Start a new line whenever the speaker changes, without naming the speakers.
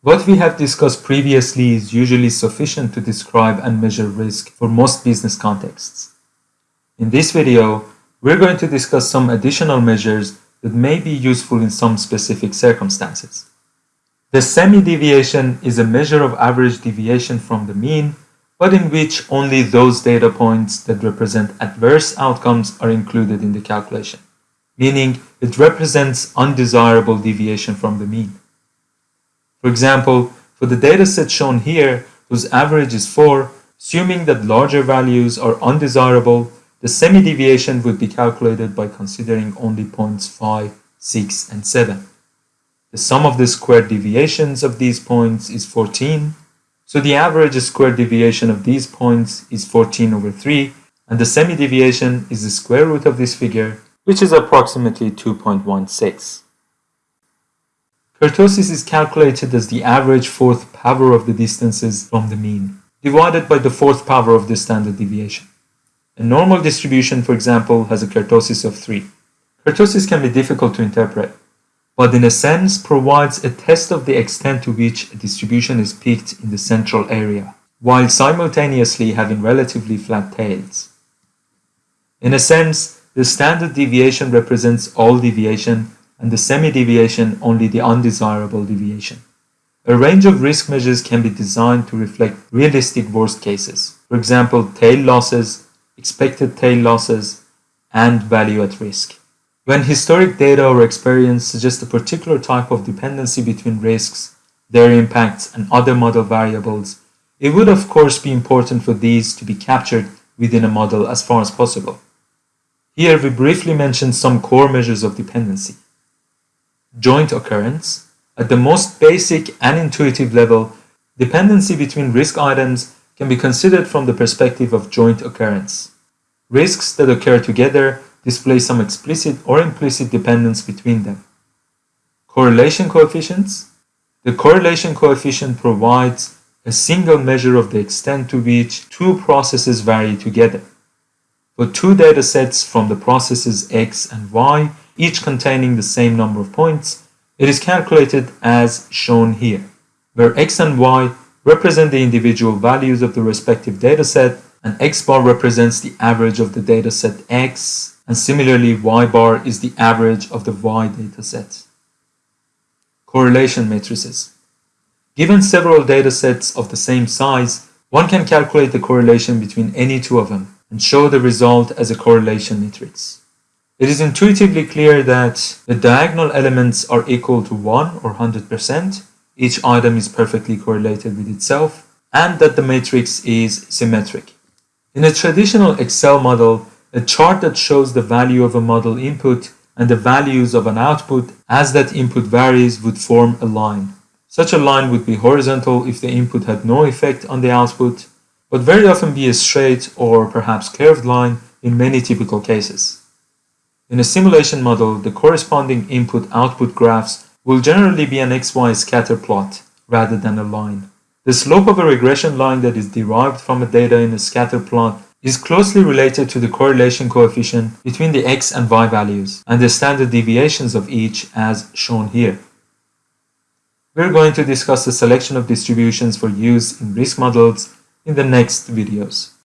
What we have discussed previously is usually sufficient to describe and measure risk for most business contexts. In this video, we're going to discuss some additional measures that may be useful in some specific circumstances. The semi-deviation is a measure of average deviation from the mean, but in which only those data points that represent adverse outcomes are included in the calculation, meaning it represents undesirable deviation from the mean. For example, for the dataset shown here, whose average is 4, assuming that larger values are undesirable, the semi-deviation would be calculated by considering only points 5, 6, and 7. The sum of the squared deviations of these points is 14. So the average squared deviation of these points is 14 over 3, and the semi-deviation is the square root of this figure, which is approximately 2.16. Kurtosis is calculated as the average fourth power of the distances from the mean, divided by the fourth power of the standard deviation. A normal distribution, for example, has a kurtosis of 3. Kurtosis can be difficult to interpret, but in a sense provides a test of the extent to which a distribution is peaked in the central area, while simultaneously having relatively flat tails. In a sense, the standard deviation represents all deviation and the semi-deviation only the undesirable deviation. A range of risk measures can be designed to reflect realistic worst cases, for example, tail losses, expected tail losses, and value at risk. When historic data or experience suggest a particular type of dependency between risks, their impacts, and other model variables, it would of course be important for these to be captured within a model as far as possible. Here we briefly mention some core measures of dependency. Joint occurrence. At the most basic and intuitive level, dependency between risk items can be considered from the perspective of joint occurrence. Risks that occur together display some explicit or implicit dependence between them. Correlation coefficients. The correlation coefficient provides a single measure of the extent to which two processes vary together. For two data sets from the processes x and y, each containing the same number of points, it is calculated as shown here, where x and y represent the individual values of the respective dataset, and x bar represents the average of the dataset x and similarly y bar is the average of the y dataset. Correlation matrices. Given several datasets of the same size, one can calculate the correlation between any two of them and show the result as a correlation matrix. It is intuitively clear that the diagonal elements are equal to 1 or 100%, each item is perfectly correlated with itself, and that the matrix is symmetric. In a traditional Excel model, a chart that shows the value of a model input and the values of an output as that input varies would form a line. Such a line would be horizontal if the input had no effect on the output, but very often be a straight or perhaps curved line in many typical cases. In a simulation model, the corresponding input-output graphs will generally be an XY scatter plot rather than a line. The slope of a regression line that is derived from a data in a scatter plot is closely related to the correlation coefficient between the x and y values and the standard deviations of each as shown here. We're going to discuss the selection of distributions for use in risk models in the next videos.